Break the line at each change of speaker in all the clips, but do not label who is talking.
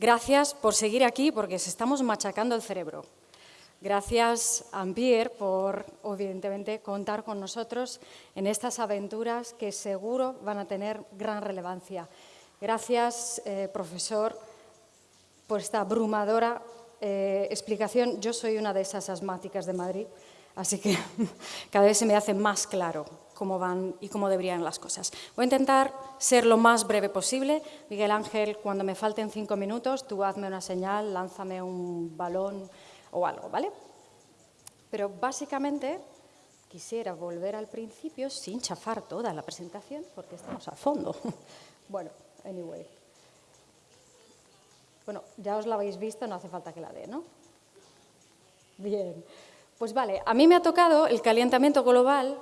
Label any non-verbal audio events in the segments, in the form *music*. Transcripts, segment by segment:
Gracias por seguir aquí porque se estamos machacando el cerebro. Gracias, Ampier, por, evidentemente, contar con nosotros en estas aventuras que seguro van a tener gran relevancia. Gracias, eh, profesor, por esta abrumadora eh, explicación. Yo soy una de esas asmáticas de Madrid, así que *laughs* cada vez se me hace más claro cómo van y cómo deberían las cosas. Voy a intentar ser lo más breve posible. Miguel Ángel, cuando me falten cinco minutos, tú hazme una señal, lánzame un balón o algo, ¿vale? Pero básicamente quisiera volver al principio sin chafar toda la presentación, porque estamos a fondo. *laughs* bueno, anyway. Bueno, ya os la habéis visto, no hace falta que la dé, ¿no? Bien. Pues vale, a mí me ha tocado el calentamiento global,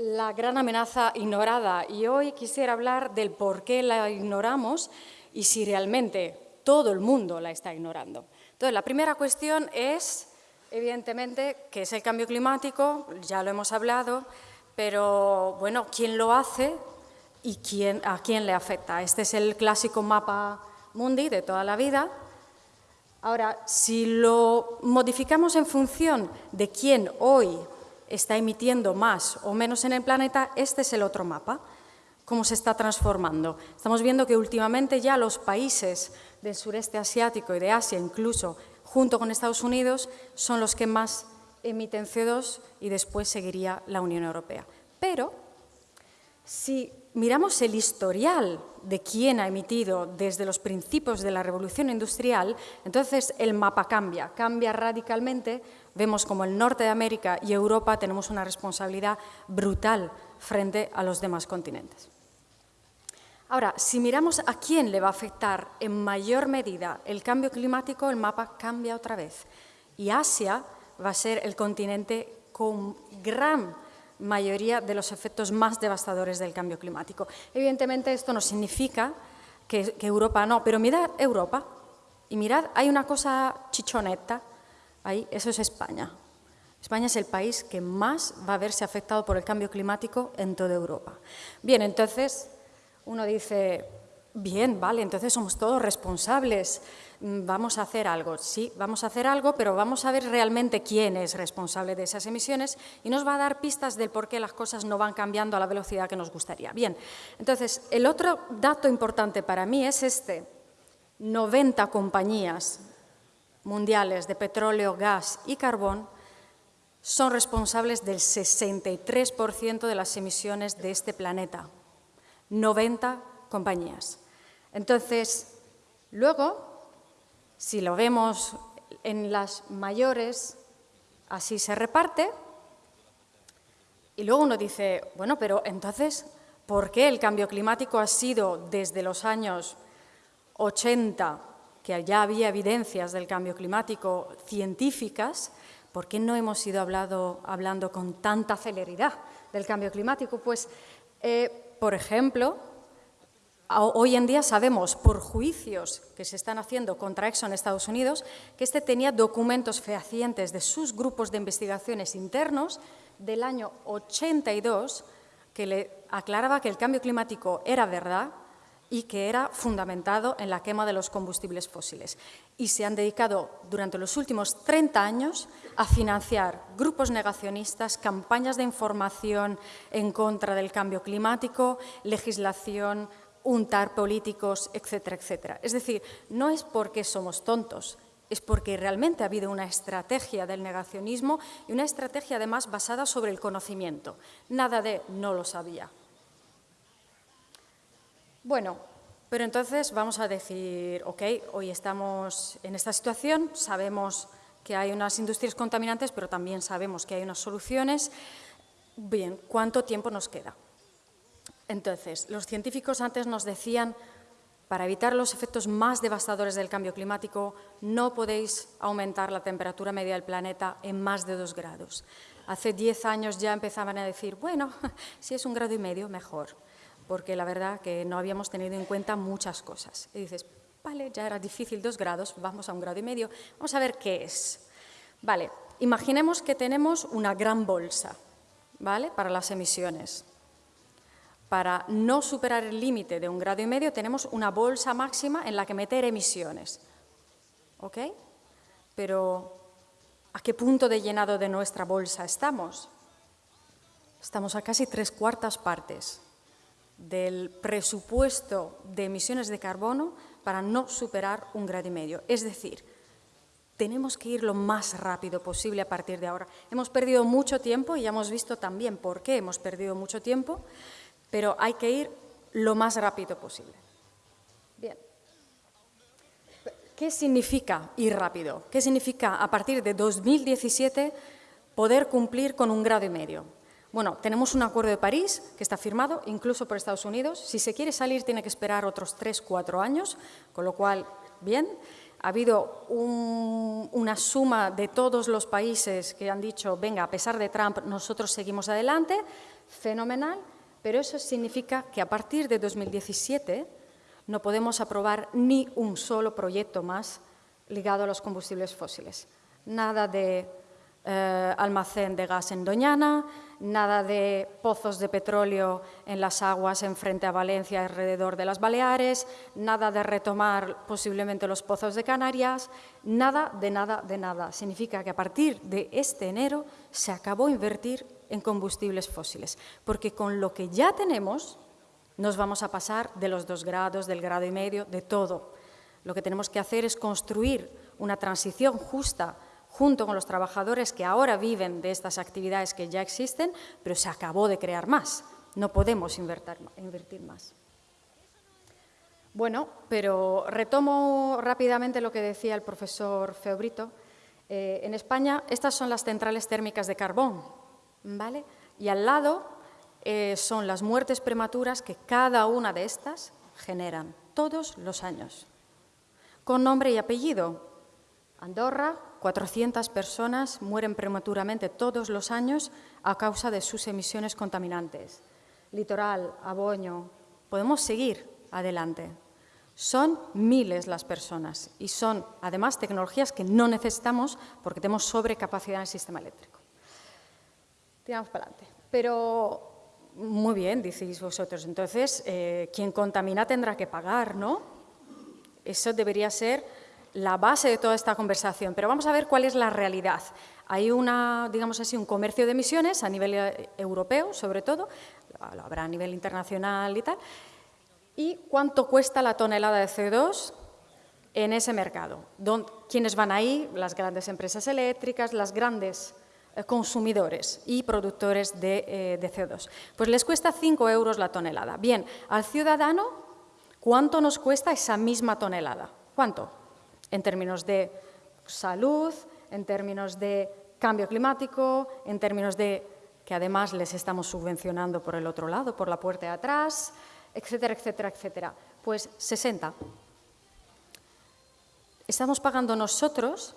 la gran amenaza ignorada, y hoy quisiera hablar del por qué la ignoramos y si realmente todo el mundo la está ignorando. Entonces, la primera cuestión es, evidentemente, qué es el cambio climático, ya lo hemos hablado, pero bueno, ¿quién lo hace y quién, a quién le afecta? Este es el clásico mapa mundi de toda la vida. Ahora, si lo modificamos en función de quién hoy está emitiendo más o menos en el planeta, este es el otro mapa, cómo se está transformando. Estamos viendo que últimamente ya los países del sureste asiático y de Asia, incluso junto con Estados Unidos, son los que más emiten CO2 y después seguiría la Unión Europea. Pero si miramos el historial de quién ha emitido desde los principios de la revolución industrial, entonces el mapa cambia, cambia radicalmente. Vemos como el norte de América y Europa tenemos una responsabilidad brutal frente a los demás continentes. Ahora, si miramos a quién le va a afectar en mayor medida el cambio climático, el mapa cambia otra vez. Y Asia va a ser el continente con gran mayoría de los efectos más devastadores del cambio climático. Evidentemente esto no significa que, Europa no, pero mirad Europa y mirad, hay una cosa chichoneta, ahí, eso es España. España es el país que más va a verse afectado por el cambio climático en toda Europa. Bien, entonces uno dice, bien, vale, entonces somos todos responsables Mm, vamos a hacer algo. Sí, vamos a hacer algo, pero vamos a ver realmente quién es responsable de esas emisiones y nos va a dar pistas del por qué las cosas no van cambiando a la velocidad que nos gustaría. Bien, entonces, el otro dato importante para mí es este. 90 compañías mundiales de petróleo, gas y carbón son responsables del 63% de las emisiones de este planeta. 90 compañías. Entonces, luego si lo vemos en las mayores, así se reparte. Y luego uno dice, bueno, pero entonces, ¿por qué el cambio climático ha sido desde los años 80, ya había evidencias del cambio climático científicas, ¿por qué no hemos ido hablando, hablando con tanta celeridad del cambio climático? Pues, eh, por ejemplo, Hoy en día sabemos, por juicios que se están haciendo contra Exxon en Estados Unidos, que este tenía documentos fehacientes de sus grupos de investigaciones internos del año 82 que le aclaraba que el cambio climático era verdad y que era fundamentado en la quema de los combustibles fósiles. Y se han dedicado durante los últimos 30 años a financiar grupos negacionistas, campañas de información en contra del cambio climático, legislación, untar políticos, etcétera, etcétera. Es decir, no es porque somos tontos, es porque realmente ha habido una estrategia del negacionismo y una estrategia además basada sobre el conocimiento. Nada de no lo sabía. Bueno, pero entonces vamos a decir, ok, hoy estamos en esta situación, sabemos que hay unas industrias contaminantes, pero también sabemos que hay unas soluciones. Bien, ¿cuánto tiempo nos queda? Entonces, los científicos antes nos decían, para evitar los efectos más devastadores del cambio climático, no podéis aumentar la temperatura media del planeta en más de dos grados. Hace diez años ya empezaban a decir, bueno, *laughs* si es un grado y medio, mejor, porque la verdad que no habíamos tenido en cuenta muchas cosas. Y dices, vale, ya era difícil dos grados, vamos a un grado y medio, vamos a ver qué es. Vale, imaginemos que tenemos una gran bolsa, ¿vale?, para las emisiones para no superar el límite de un grado y medio, tenemos una bolsa máxima en la que meter emisiones. ¿ok? Pero ¿a qué punto de llenado de nuestra bolsa estamos? Estamos a casi tres cuartas partes del presupuesto de emisiones de carbono para no superar un grado y medio. Es decir, tenemos que ir lo más rápido posible a partir de ahora. Hemos perdido mucho tiempo y ya hemos visto también por qué hemos perdido mucho tiempo, pero hay que ir lo más rápido posible. Bien. ¿Qué significa ir rápido? ¿Qué significa a partir de 2017 poder cumplir con un grado y medio? Bueno, tenemos un acuerdo de París que está firmado incluso por Estados Unidos. Si se quiere salir tiene que esperar otros tres, cuatro años, con lo cual, bien. Ha habido una suma de todos los países que han dicho, venga, a pesar de Trump, nosotros seguimos adelante, fenomenal, pero eso significa que a partir de 2017 no podemos aprobar ni un solo proyecto más ligado a los combustibles fósiles. Nada de eh, almacén de gas en Doñana, nada de pozos de petróleo en las aguas en frente a Valencia, alrededor de las Baleares, nada de retomar posiblemente los pozos de Canarias, nada de nada de nada. Significa que a partir de este enero se acabó invertir en combustibles fósiles, porque con lo que ya tenemos nos vamos a pasar de los dos grados, del grado y medio, de todo. Lo que tenemos que hacer es construir una transición justa junto con los trabajadores que ahora viven de estas actividades que ya existen, pero se acabó de crear más. No podemos invertir más. Bueno, pero retomo rápidamente lo que decía el profesor Feobrito. Eh, en España estas son las centrales térmicas de carbón, ¿vale? Y al lado eh, son las muertes prematuras que cada una de estas generan todos los años, con nombre y apellido. Andorra, 400 personas mueren prematuramente todos los años a causa de sus emisiones contaminantes. Litoral, Aboño, podemos seguir adelante. Son miles las personas y son además tecnologías que no necesitamos porque tenemos sobrecapacidad en el sistema eléctrico. Tiramos para adelante. Pero muy bien, decís vosotros, entonces eh, quien contamina tendrá que pagar, ¿no? Eso debería ser la base de toda esta conversación, pero vamos a ver cuál es la realidad. Hay una, digamos así, un comercio de emisiones a nivel eh, europeo, sobre todo, lo habrá a nivel internacional y tal. ¿Y cuánto cuesta la tonelada de CO2 en ese mercado? ¿Quiénes van ahí? Las grandes empresas eléctricas, las grandes eh, consumidores y productores de, eh, de CO2. Pues les cuesta 5 euros la tonelada. Bien, al ciudadano, ¿cuánto nos cuesta esa misma tonelada? ¿Cuánto? En términos de salud, en términos de cambio climático, en términos de que además les estamos subvencionando por el otro lado, por la puerta de atrás, etcétera, etcétera, etcétera. Pues 60. Estamos pagando nosotros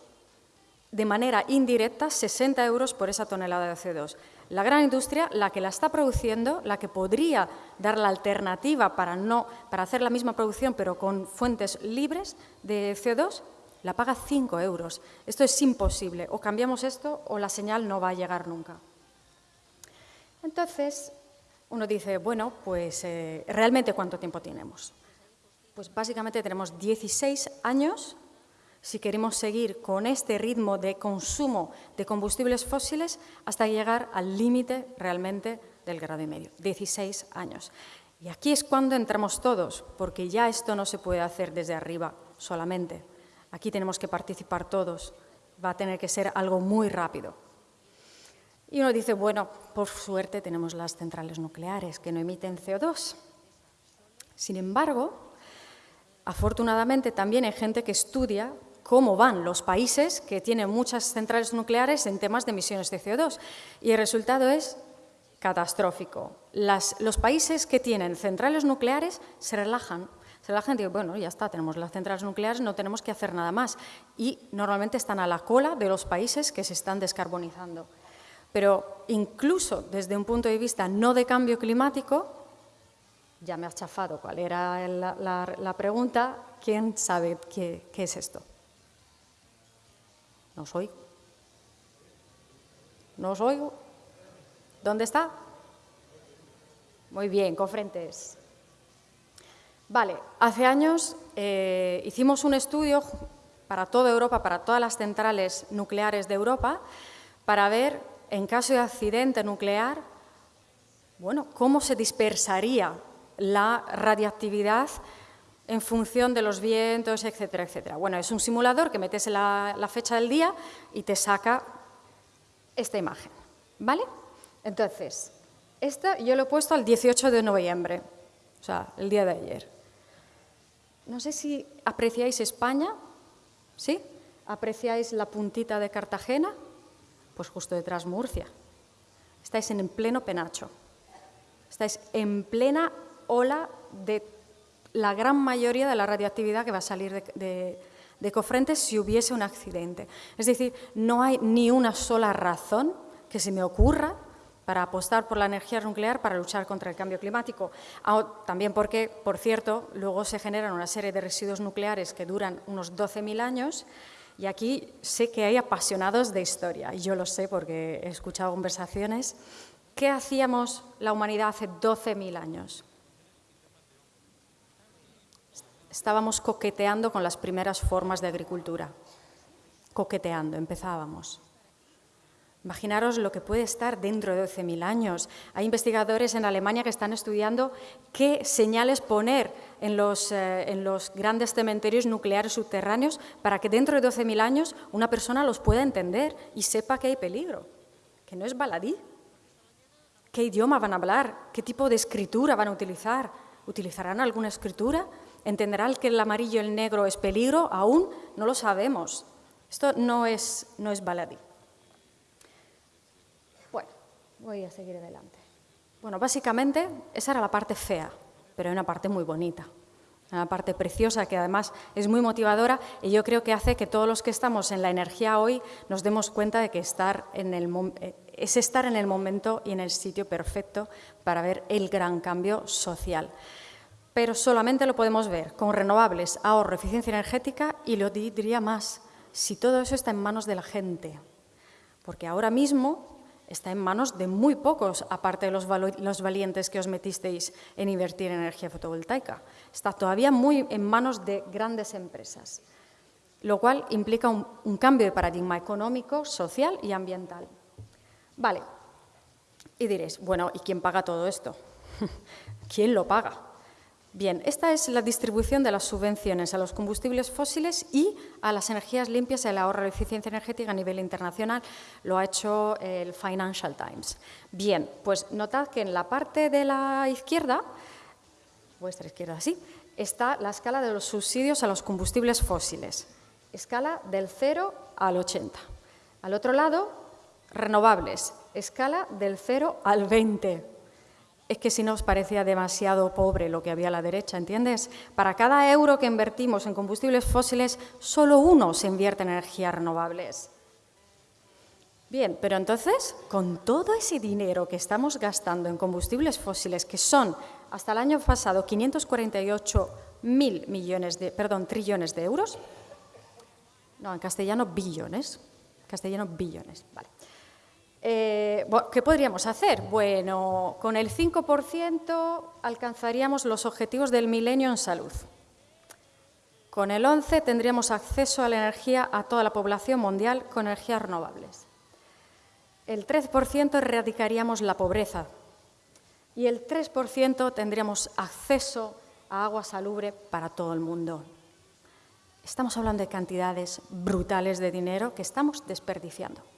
de manera indirecta 60 euros por esa tonelada de CO2. La gran industria, la que la está produciendo, la que podría dar la alternativa para, no, para hacer la misma producción pero con fuentes libres de CO2, la paga 5 euros. Esto es imposible. O cambiamos esto o la señal no va a llegar nunca. Entonces, uno dice, bueno, pues eh, realmente cuánto tiempo tenemos. Pues básicamente tenemos 16 años si queremos seguir con este ritmo de consumo de combustibles fósiles hasta llegar al límite realmente del grado y medio, 16 años. Y aquí es cuando entramos todos, porque ya esto no se puede hacer desde arriba solamente. Aquí tenemos que participar todos. Va a tener que ser algo muy rápido. Y uno dice, bueno, por suerte tenemos las centrales nucleares que no emiten CO2. Sin embargo, afortunadamente también hay gente que estudia cómo van los países que tienen muchas centrales nucleares en temas de emisiones de CO2. Y el resultado es catastrófico. los países que tienen centrales nucleares se relajan. Se relajan y dicen, bueno, ya está, tenemos las centrales nucleares, no tenemos que hacer nada más. Y normalmente están a la cola de los países que se están descarbonizando. Pero incluso desde un punto de vista no de cambio climático, ya me ha chafado cuál era la, pregunta, ¿quién sabe qué es esto? No os oigo. No os oigo. ¿Dónde está? Muy bien, con frentes. Vale, hace años eh, hicimos un estudio para toda Europa, para todas las centrales nucleares de Europa, para ver, en caso de accidente nuclear, bueno, cómo se dispersaría la radiactividad en función de los vientos, etcétera, etcétera. Bueno, es un simulador que metes la, la fecha del día y te saca esta imagen, ¿vale? Entonces, esta yo lo he puesto al 18 de noviembre, o sea, el día de ayer. No sé si apreciáis España, ¿sí? ¿Apreciáis la puntita de Cartagena? Pues justo detrás Murcia. Estáis en pleno penacho. Estáis en plena ola de la gran mayoría de la radioactividad que va a salir de, de, Cofrentes si hubiese un accidente. Es decir, no hay ni una sola razón que se me ocurra para apostar por la energía nuclear para luchar contra el cambio climático. Ah, también porque, por cierto, luego se generan una serie de residuos nucleares que duran unos 12.000 años y aquí sé que hay apasionados de historia, y yo lo sé porque he escuchado conversaciones. ¿Qué hacíamos la humanidad hace 12.000 años? estábamos coqueteando con las primeras formas de agricultura. Coqueteando, empezábamos. Imaginaros lo que puede estar dentro de 12.000 años. Hay investigadores en Alemania que están estudiando qué señales poner en los, eh, en los grandes cementerios nucleares subterráneos para que dentro de 12.000 años una persona los pueda entender y sepa que hay peligro, que no es baladí. ¿Qué idioma van a hablar? ¿Qué tipo de escritura van a utilizar? ¿Utilizarán alguna escritura? ¿Entenderán que el amarillo y el negro es peligro? Aún no lo sabemos. Esto no es, no es baladí. Voy a seguir adelante. Bueno, básicamente esa era la parte fea, pero hay una parte muy bonita, una parte preciosa que además es muy motivadora y yo creo que hace que todos los que estamos en la energía hoy nos demos cuenta de que estar en el, eh, es estar en el momento y en el sitio perfecto para ver el gran cambio social pero solamente lo podemos ver con renovables, ahorro, eficiencia energética y lo diría más, si todo eso está en manos de la gente, porque ahora mismo está en manos de muy pocos, aparte de los, valientes que os metisteis en invertir en energía fotovoltaica. Está todavía muy en manos de grandes empresas, lo cual implica un, un cambio de paradigma económico, social y ambiental. Vale, y diréis, bueno, ¿y quién paga todo esto? *laughs* ¿Quién lo paga? Bien, esta es la distribución de las subvenciones a los combustibles fósiles y a las energías limpias y el ahorro de eficiencia energética a nivel internacional. Lo ha hecho el Financial Times. Bien, pues notad que en la parte de la izquierda, vuestra izquierda sí, está la escala de los subsidios a los combustibles fósiles. Escala del 0 al 80. Al otro lado, renovables. Escala del 0 al 20 es que si nos parecía demasiado pobre lo que había a la derecha, ¿entiendes? Para cada euro que invertimos en combustibles fósiles, solo uno se invierte en energías renovables. Bien, pero entonces, con todo ese dinero que estamos gastando en combustibles fósiles, que son hasta el año pasado 548 mil millones de, perdón, trillones de euros, no, en castellano billones, castellano billones, vale. Eh, ¿Qué podríamos hacer? Bueno, con el 5% alcanzaríamos los objetivos del milenio en salud. Con el 11 tendríamos acceso a la energía a toda la población mundial con energías renovables. El 3% erradicaríamos la pobreza y el 3% tendríamos acceso a agua salubre para todo el mundo. Estamos hablando de cantidades brutales de dinero que estamos desperdiciando.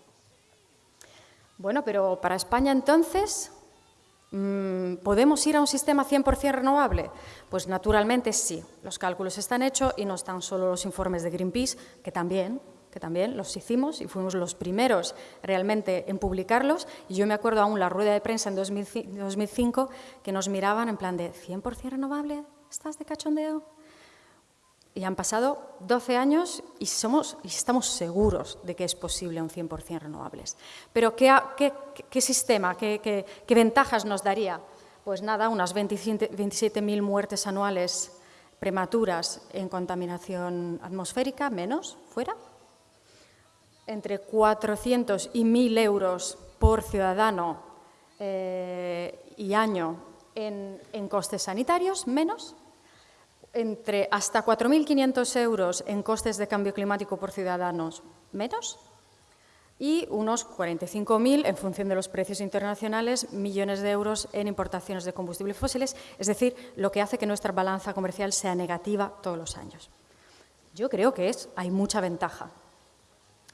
Bueno, pero para España entonces, mm, ¿podemos ir a un sistema 100% renovable? Pues naturalmente sí, los cálculos están hechos y no están solo los informes de Greenpeace, que también, que también los hicimos y fuimos los primeros realmente en publicarlos. Y yo me acuerdo aún la rueda de prensa en 2005 que nos miraban en plan de ¿100% renovable? ¿Estás de cachondeo? Y han pasado 12 años y, somos, y estamos seguros de que es posible un 100% renovables. Pero ¿qué, sistema, qué, qué, ventajas nos daría? Pues nada, unas 27.000 muertes anuales prematuras en contaminación atmosférica, menos, fuera. Entre 400 y 1.000 euros por ciudadano eh, y año en costes sanitarios, menos entre hasta 4.500 euros en costes de cambio climático por ciudadanos menos y unos 45.000 en función de los precios internacionales, millones de euros en importaciones de combustibles fósiles, es decir, lo que hace que nuestra balanza comercial sea negativa todos los años. Yo creo que es, hay mucha ventaja.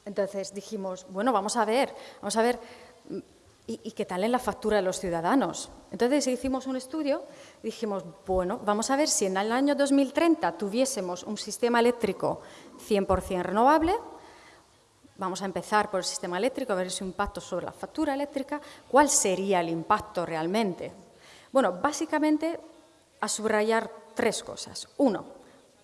Entonces dijimos, bueno, vamos a ver, vamos a ver, ¿y, qué tal en la factura de los ciudadanos? Entonces hicimos un estudio dijimos, bueno, vamos a ver si en el año 2030 tuviésemos un sistema eléctrico 100% renovable, Vamos a empezar por el sistema eléctrico, a ver su impacto sobre la factura eléctrica. ¿Cuál sería el impacto realmente? Bueno, básicamente a subrayar tres cosas. Uno,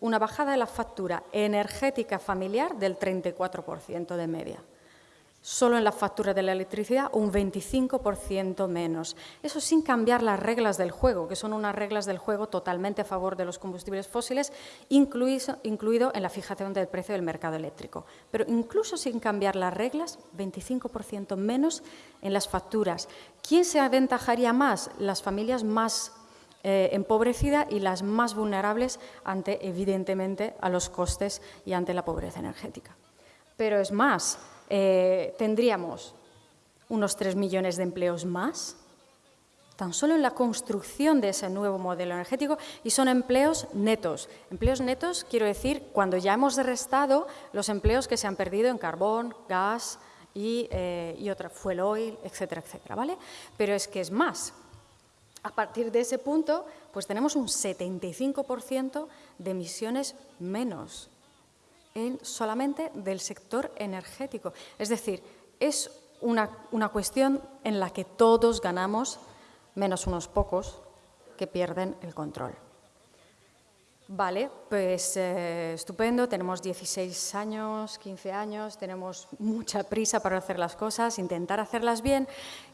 una bajada de la factura energética familiar del 34% de media solo en la factura de la electricidad un 25% menos. Eso sin cambiar las reglas del juego, que son unas reglas del juego totalmente a favor de los combustibles fósiles, incluido, en la fijación del precio del mercado eléctrico. Pero incluso sin cambiar las reglas, 25% menos en las facturas. ¿Quién se aventajaría más? Las familias más eh, empobrecidas y las más vulnerables ante, evidentemente, a los costes y ante la pobreza energética. Pero es más, eh, tendríamos unos 3 millones de empleos más, tan solo en la construcción de ese nuevo modelo energético, y son empleos netos. Empleos netos, quiero decir, cuando ya hemos restado los empleos que se han perdido en carbón, gas y, eh, y otra, fuel oil, etcétera, etcétera, ¿vale? Pero es que es más. A partir de ese punto, pues tenemos un 75% de emisiones menos solamente del sector energético. Es decir, es una, una cuestión en la que todos ganamos, menos unos pocos que pierden el control. Vale, pues eh, estupendo, tenemos 16 años, 15 años, tenemos mucha prisa para hacer las cosas, intentar hacerlas bien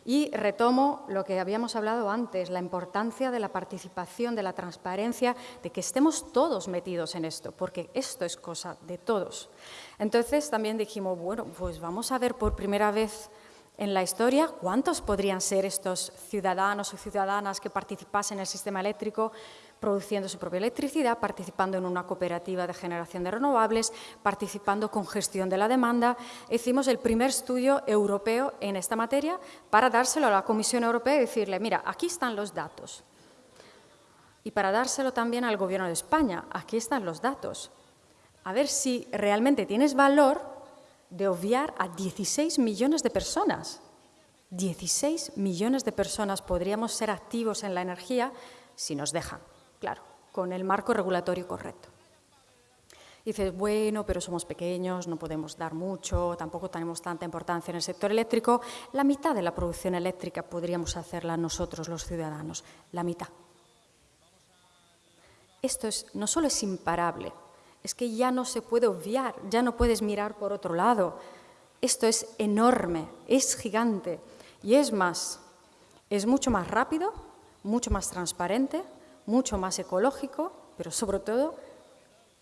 y retomo lo que habíamos hablado antes, la importancia de la participación, de la transparencia, de que estemos todos metidos en esto, porque esto es cosa de todos. Entonces también dijimos, bueno, pues vamos a ver por primera vez en la historia cuántos podrían ser estos ciudadanos o ciudadanas que participasen en el sistema eléctrico, produciendo su propia electricidad, participando en una cooperativa de generación de renovables, participando con gestión de la demanda. Hicimos el primer estudio europeo en esta materia para dárselo a la Comisión Europea y decirle, mira, aquí están los datos. Y para dárselo también al Gobierno de España, aquí están los datos. A ver si realmente tienes valor de obviar a 16 millones de personas. 16 millones de personas podríamos ser activos en la energía si nos dejan claro, con el marco regulatorio correcto. dices, bueno, pero somos pequeños, no podemos dar mucho, tampoco tenemos tanta importancia en el sector eléctrico. La mitad de la producción eléctrica podríamos hacerla nosotros, los ciudadanos, la mitad. Esto es, no solo es imparable, es que ya no se puede obviar, ya no puedes mirar por otro lado. Esto es enorme, es gigante y es más, es mucho más rápido, mucho más transparente, mucho más ecológico, pero sobre todo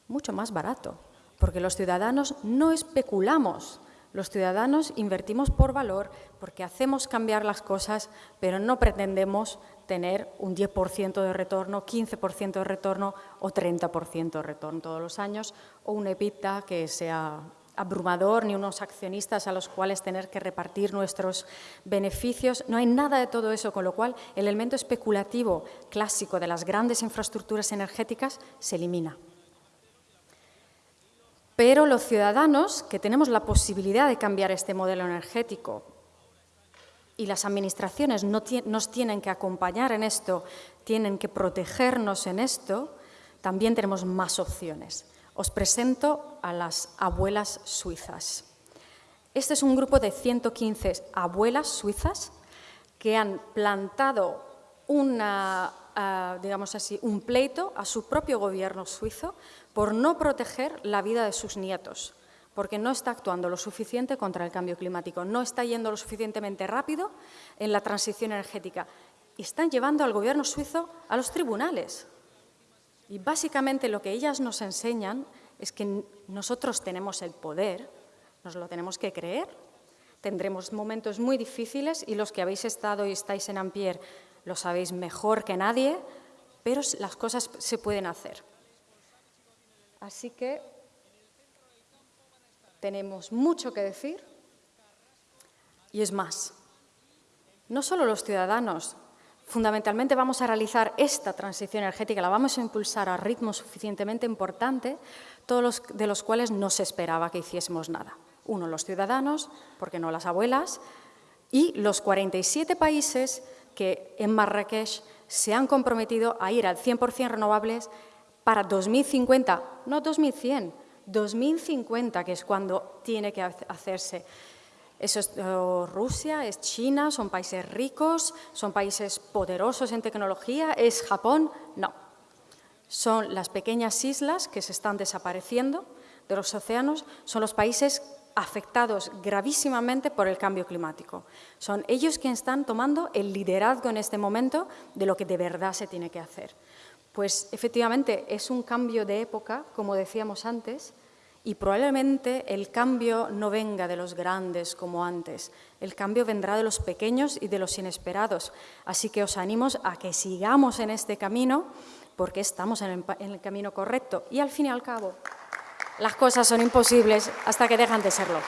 mucho más barato, porque los ciudadanos no especulamos, los ciudadanos invertimos por valor porque hacemos cambiar las cosas, pero no pretendemos tener un 10% de retorno, 15% de retorno o 30% de retorno todos los años, o un EBITDA que sea abrumador, ni unos accionistas a los cuales tener que repartir nuestros beneficios. No hay nada de todo eso, con lo cual el elemento especulativo clásico de las grandes infraestructuras energéticas se elimina. Pero los ciudadanos que tenemos la posibilidad de cambiar este modelo energético y las administraciones nos tienen que acompañar en esto, tienen que protegernos en esto, también tenemos más opciones. Os presento a las abuelas suizas. Este es un grupo de 115 abuelas suizas que han plantado una, ah, digamos así, un pleito a su propio gobierno suizo por no proteger la vida de sus nietos, porque no está actuando lo suficiente contra el cambio climático, no está yendo lo suficientemente rápido en la transición energética. Y están llevando al gobierno suizo a los tribunales. Y básicamente lo que ellas nos enseñan es que nosotros tenemos el poder, nos lo tenemos que creer. Tendremos momentos muy difíciles y los que habéis estado y estáis en Ampier lo sabéis mejor que nadie, pero las cosas se pueden hacer. Así que tenemos mucho que decir y es más. No solo los ciudadanos, fundamentalmente vamos a realizar esta transición energética, la vamos a impulsar a ritmo suficientemente importante, todos de los cuales no se esperaba que hiciésemos nada. Uno, los ciudadanos, porque no las abuelas, y los 47 países que en Marrakech se han comprometido a ir al 100% renovables para 2050, no 2100, 2050, que es cuando tiene que hacerse. Es Rusia, es China, son países ricos, son países poderosos en tecnología, es Japón, no. Son las pequeñas islas que se están desapareciendo de los océanos, son los países afectados gravísimamente por el cambio climático. Son ellos quienes están tomando el liderazgo en este momento de lo que de verdad se tiene que hacer. Pues efectivamente es un cambio de época, como decíamos antes, y probablemente el cambio no venga de los grandes como antes, el cambio vendrá de los pequeños y de los inesperados. Así que os animo a que sigamos en este camino porque estamos en el, camino correcto y al fin y al cabo las cosas son imposibles hasta que dejan de serlo.